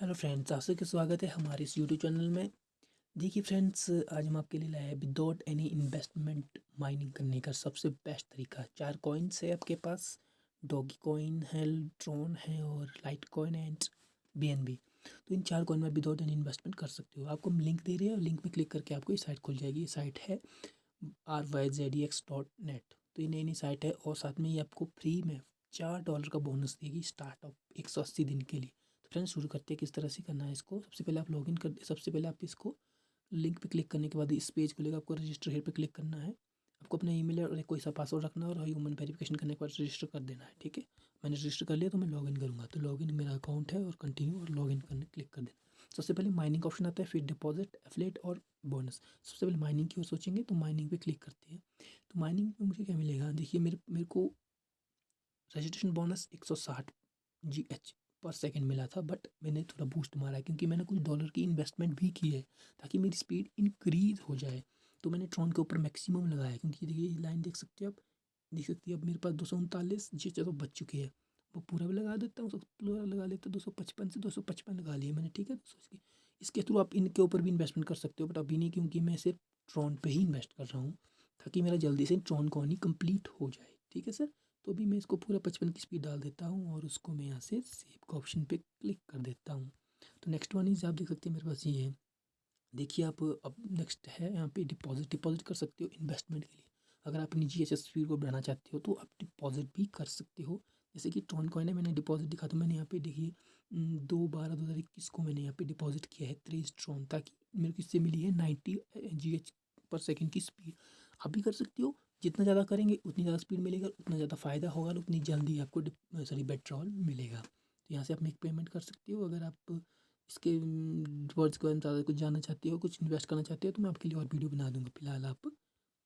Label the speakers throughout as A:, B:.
A: Hello friends आप सबका स्वागत है हमारे इस यूट्यूब चैनल में। देखिए फ्रेंड्स, आज हम आपके लिए लाए हैं विदाउट एनी इन्वेस्टमेंट माइनिंग करने का सबसे बेस्ट तरीका। चार कॉइन्स है आपके पास डॉगी कॉइन है ट्रॉन है और लाइट कॉइन एंड बीएनबी तो इन चार कॉइन में विदाउट एनी इन्वेस्टमेंट कर सकते हो। आपको हम लिंक दे रहे हैं और लिंक में क्लिक करके आपको ये साइट खुल जाएगी। ये साइट है R Y Z X dot net तो ये नई नई साइट है और साथ में ये आपको फ्री में चार डॉलर का बोनस देगी स्टार्टअप एक सौ अस्सी दिन के लिए। फ्रेंड्स शुरू करते हैं किस तरह से करना है इसको। सबसे पहले आप लॉगिन कर, सबसे पहले आप इसको लिंक पे क्लिक करने के बाद इस पेज लेकर आपको रजिस्टर हेयर पे क्लिक करना है। आपको अपना ईमेल और कोई सा पासवर्ड रखना है और ह्यूमन वेरिफिकेशन करने के बाद रजिस्टर कर देना है, ठीक है? मैंने रजिस्टर कर लिया तो मैं लॉगिन करूँगा। तो लॉगिन मेरा अकाउंट है और कंटिन्यू और लॉगिन करने क्लिक कर देना। सबसे पहले माइनिंग ऑप्शन आता है, फिर डिपॉजिट एफलेट और बोनस सबसे पहले माइनिंग की ओर सोचेंगे तो माइनिंग पे क्लिक करते हैं। तो माइनिंग में मुझे क्या मिलेगा? देखिए मेरे मेरे को रजिस्ट्रेशन बोनस एक सौ साठ जी एच पर सेकंड मिला था बट मैंने थोड़ा बूस्ट मारा क्योंकि मैंने कुछ डॉलर की इन्वेस्टमेंट भी की है ताकि मेरी स्पीड इंक्रीज हो जाए। तो मैंने ट्रॉन के ऊपर मैक्सिमम लगाया क्योंकि देखिए, ये लाइन देख सकते हो आप, देख सकती है, अब मेरे पास दो सौ उनतालीस जी तो बच चुकी है, वो पूरा भी लगा देता हूँ पूरा लगा लेता दो सौ पचपन से दो सौ पचपन लगा लिया मैंने, ठीक है? सोच के इसके थ्रू आप इनके ऊपर भी इन्वेस्टमेंट कर सकते हो बट अभी नहीं क्योंकि मैं सिर्फ़ ट्रॉन पे ही इन्वेस्ट कर रहा हूँ, ताकि मेरा जल्दी से ट्रॉन कॉनी कंप्लीट हो जाए, ठीक है सर तो अभी मैं इसको पूरा पचपन की स्पीड डाल देता हूँ और उसको मैं यहाँ से सेव का ऑप्शन पे क्लिक कर देता हूँ। तो नेक्स्ट वन इज़ आप देख सकते हैं मेरे पास ये है। देखिए आप अब नेक्स्ट है यहाँ पे डिपॉजिट डिपॉजिट कर सकते हो इन्वेस्टमेंट के लिए। अगर आप अपनी एस स्पीड को बढ़ाना चाहते हो तो आप डिपॉजिट भी कर सकते हो। जैसे कि ट्रॉन कॉइन है, मैंने डिपॉजिट दिखा तो मैंने यहाँ पे देखिए दो बारह, दो हज़ार इक्कीस को मैंने यहाँ पे डिपॉजिट किया है त्रेस ट्रॉन ताकि मेरे को इससे मिली है नाइन्टी जी एच पर सेकेंड की स्पीड आप भी कर सकते हो जितना ज़्यादा करेंगे, उतनी ज़्यादा स्पीड मिलेगा, उतना ज़्यादा फ़ायदा होगा और उतनी जल्दी आपको सॉरी पेट्रोल मिलेगा। तो यहाँ से आप मेक पेमेंट कर सकते हो। अगर आप इसके वर्ड्स के ज़्यादा कुछ जानना चाहते हो, कुछ इन्वेस्ट करना चाहते हो तो मैं आपके लिए और वीडियो बना दूँगा। फ़िलहाल आप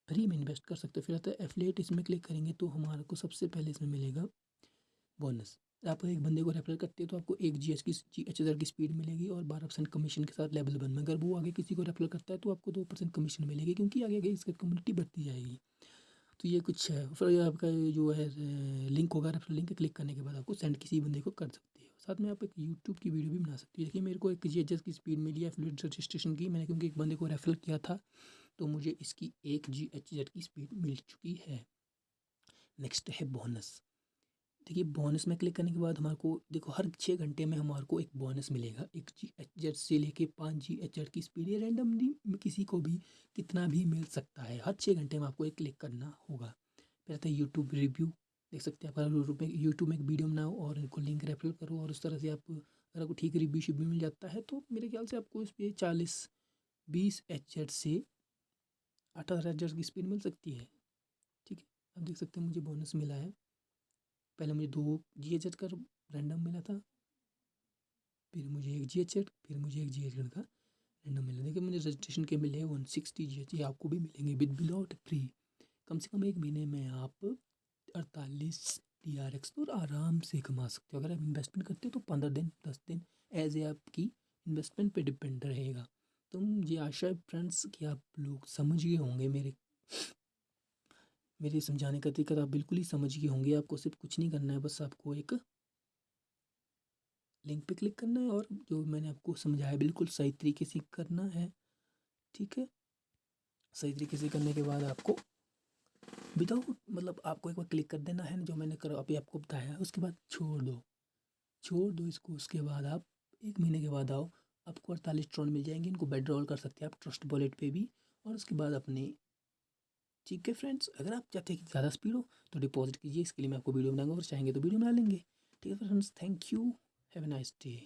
A: फ्री में इन्वेस्ट कर सकते हो। फिर आता है एफलेट इसमें क्लिक करेंगे तो हमारे को सबसे पहले इसमें मिलेगा बोनस आप एक बंदे को रेफर करते हो तो आपको एक जी एच की जी एच की स्पीड मिलेगी और बारह परसेंट कमीशन के साथ लेवल वन में अगर वो आगे किसी को रेफर करता है तो आपको दो परसेंट कमीशन मिलेगी क्योंकि आगे आगे इसकी कम्युनिटी बढ़ती जाएगी। तो ये कुछ है। फिर आपका जो है लिंक होगा रेफर लिंक क्लिक करने के बाद आपको सेंड किसी बंदे को कर सकती है। साथ में आप एक यूट्यूब की वीडियो भी बना सकती हो। देखिए, मेरे को एक जी एच की स्पीड मिली है फ्लूड रजिस्ट्रेशन की। मैंने क्योंकि एक बंदे को रेफर किया था तो मुझे इसकी एक जी एच की स्पीड मिल चुकी है। नेक्स्ट है बोनस देखिए बोनस में क्लिक करने के बाद हमारे को, देखो, हर छः घंटे में हमारे को एक बोनस मिलेगा। एक जी एच जेड से लेके पाँच जी एच जेड की स्पीड रैंडमली किसी को भी कितना भी मिल सकता है। हर छः घंटे में आपको एक क्लिक करना होगा। फिर आता है यूट्यूब रिव्यू देख सकते हैं आप। यूट्यूब में यूट्यूब में एक वीडियो बनाओ और इनको लिंक रेफर करो और उस तरह से आप, अगर आपको ठीक रिव्यू शिव्यू मिल जाता है तो मेरे ख्याल से आपको इस पर चालीस, बीस एच से अठारह एच की स्पीड मिल सकती है। ठीक है? आप देख सकते हैं, मुझे बोनस मिला है। पहले मुझे दो जी एच का रैंडम मिला था, फिर मुझे एक जी एच फिर मुझे एक जी एच का रैंडम मिला। देखिए, मुझे रजिस्ट्रेशन के मिले वन सिक्सटी जी एच आपको भी मिलेंगे विद बिलॉट फ्री कम से कम एक महीने में आप अड़तालीस टी आर एक्स तो आराम से कमा सकते हो। अगर आप इन्वेस्टमेंट करते हो तो पंद्रह दिन, दस दिन एज ए आपकी इन्वेस्टमेंट पे डिपेंड रहेगा। तो मुझे आशा है फ्रेंड्स कि आप लोग समझ गए होंगे मेरे मेरे समझाने का तरीका तो आप बिल्कुल ही समझ गए होंगे। आपको सिर्फ़ कुछ नहीं करना है, बस आपको एक लिंक पे क्लिक करना है और जो मैंने आपको समझाया, बिल्कुल सही तरीके से करना है। ठीक है? सही तरीके से करने के बाद आपको विदाउट मतलब आपको एक बार क्लिक कर देना है, जो मैंने कर, अभी आपको बताया उसके बाद छोड़ दो। छोड़ दो इसको। उसके बाद आप एक महीने के बाद आओ। आपको अड़तालीस ट्रॉन मिल जाएँगे। इनको बेड्रॉल कर सकते हैं आप ट्रस्ट वॉलेट पे भी। और उसके बाद अपने ठीक है फ्रेंड्स अगर आप चाहते हैं कि ज़्यादा स्पीड हो तो डिपॉजिट कीजिए, इसके लिए मैं आपको वीडियो बनाऊँगा और चाहेंगे तो वीडियो बना लेंगे। ठीक है friends thank you have a nice day